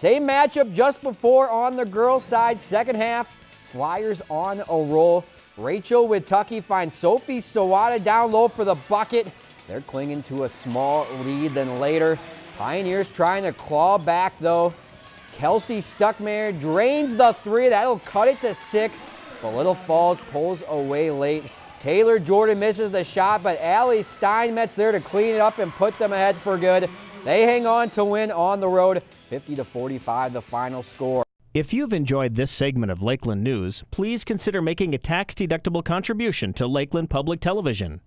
Same matchup just before on the girls' side. Second half, Flyers on a roll. Rachel Witucki finds Sophie Sawada down low for the bucket. They're clinging to a small lead. Then later, Pioneers trying to claw back though. Kelsey Stuckmeyer drains the three. That'll cut it to six. But Little Falls pulls away late. Taylor Jordan misses the shot, but Allie Steinmetz there to clean it up and put them ahead for good. They hang on to win on the road, 50 to 45, the final score. If you've enjoyed this segment of Lakeland News, please consider making a tax-deductible contribution to Lakeland Public Television.